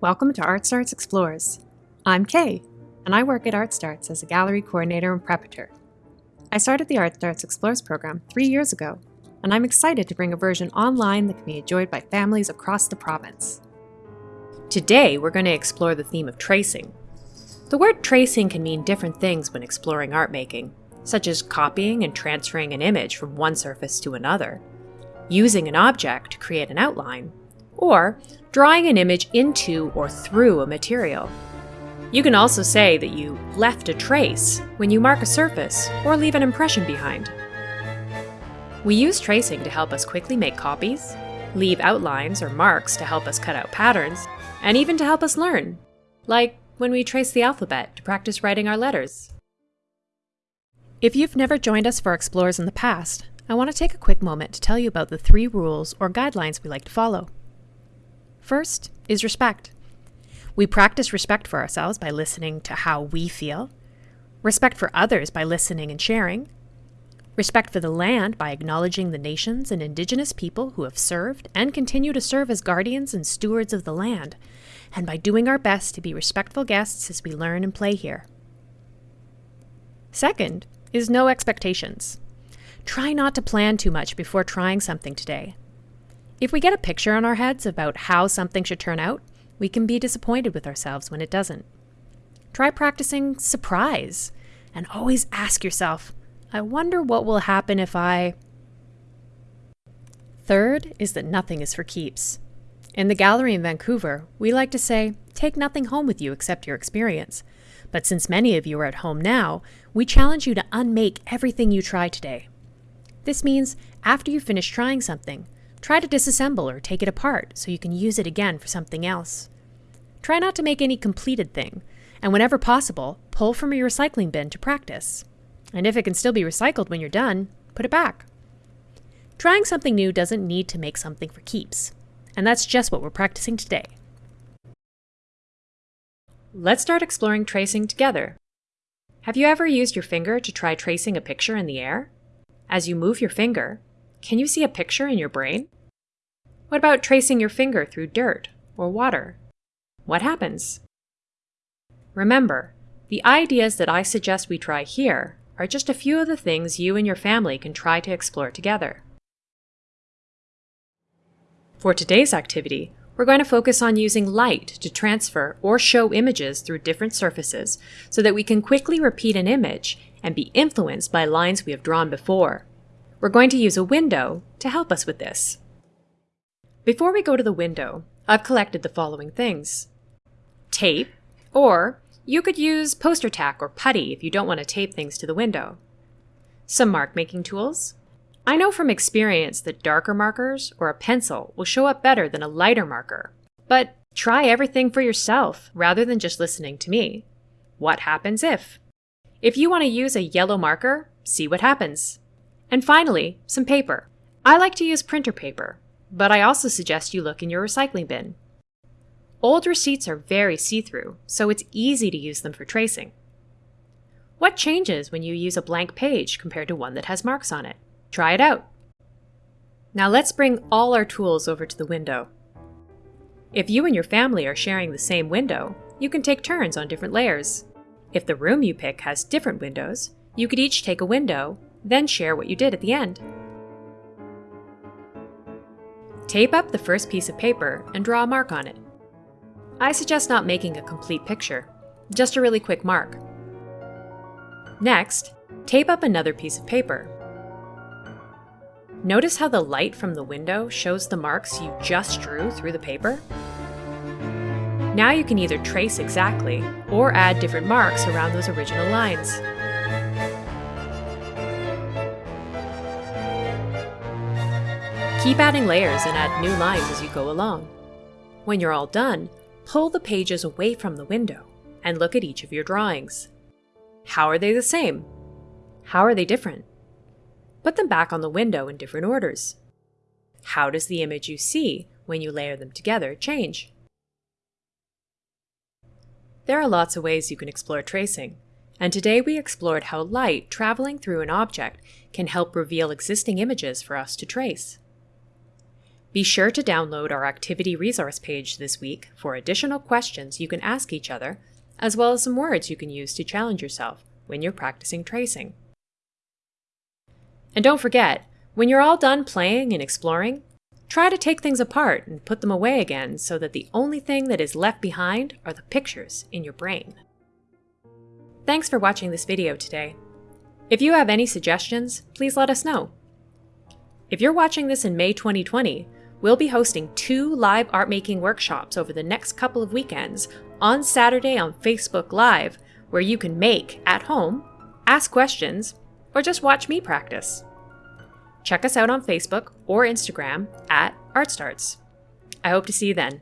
Welcome to Art Starts Explores. I'm Kay, and I work at Art Starts as a gallery coordinator and preparator. I started the Art Starts Explores program three years ago, and I'm excited to bring a version online that can be enjoyed by families across the province. Today, we're going to explore the theme of tracing. The word tracing can mean different things when exploring art making, such as copying and transferring an image from one surface to another, using an object to create an outline, or drawing an image into or through a material. You can also say that you left a trace when you mark a surface or leave an impression behind. We use tracing to help us quickly make copies, leave outlines or marks to help us cut out patterns, and even to help us learn, like when we trace the alphabet to practice writing our letters. If you've never joined us for Explorers in the past, I want to take a quick moment to tell you about the three rules or guidelines we like to follow. First is respect. We practice respect for ourselves by listening to how we feel, respect for others by listening and sharing, respect for the land by acknowledging the nations and indigenous people who have served and continue to serve as guardians and stewards of the land, and by doing our best to be respectful guests as we learn and play here. Second is no expectations. Try not to plan too much before trying something today. If we get a picture in our heads about how something should turn out, we can be disappointed with ourselves when it doesn't. Try practicing surprise and always ask yourself, I wonder what will happen if I. Third is that nothing is for keeps. In the gallery in Vancouver, we like to say, take nothing home with you except your experience. But since many of you are at home now, we challenge you to unmake everything you try today. This means after you finish trying something, Try to disassemble or take it apart so you can use it again for something else. Try not to make any completed thing, and whenever possible, pull from your recycling bin to practice. And if it can still be recycled when you're done, put it back. Trying something new doesn't need to make something for keeps, and that's just what we're practicing today. Let's start exploring tracing together. Have you ever used your finger to try tracing a picture in the air? As you move your finger, can you see a picture in your brain? What about tracing your finger through dirt or water? What happens? Remember, the ideas that I suggest we try here are just a few of the things you and your family can try to explore together. For today's activity, we're going to focus on using light to transfer or show images through different surfaces so that we can quickly repeat an image and be influenced by lines we have drawn before. We're going to use a window to help us with this. Before we go to the window, I've collected the following things. Tape, or you could use poster tack or putty if you don't want to tape things to the window. Some mark making tools. I know from experience that darker markers or a pencil will show up better than a lighter marker, but try everything for yourself rather than just listening to me. What happens if? If you want to use a yellow marker, see what happens. And finally, some paper. I like to use printer paper, but I also suggest you look in your recycling bin. Old receipts are very see-through, so it's easy to use them for tracing. What changes when you use a blank page compared to one that has marks on it? Try it out. Now let's bring all our tools over to the window. If you and your family are sharing the same window, you can take turns on different layers. If the room you pick has different windows, you could each take a window then share what you did at the end. Tape up the first piece of paper and draw a mark on it. I suggest not making a complete picture, just a really quick mark. Next, tape up another piece of paper. Notice how the light from the window shows the marks you just drew through the paper? Now you can either trace exactly or add different marks around those original lines. Keep adding layers and add new lines as you go along. When you're all done, pull the pages away from the window and look at each of your drawings. How are they the same? How are they different? Put them back on the window in different orders. How does the image you see when you layer them together change? There are lots of ways you can explore tracing, and today we explored how light traveling through an object can help reveal existing images for us to trace. Be sure to download our activity resource page this week for additional questions you can ask each other, as well as some words you can use to challenge yourself when you're practicing tracing. And don't forget, when you're all done playing and exploring, try to take things apart and put them away again so that the only thing that is left behind are the pictures in your brain. Thanks for watching this video today. If you have any suggestions, please let us know. If you're watching this in May 2020, we'll be hosting two live art making workshops over the next couple of weekends on Saturday on Facebook Live, where you can make at home, ask questions, or just watch me practice. Check us out on Facebook or Instagram at ArtStarts. I hope to see you then.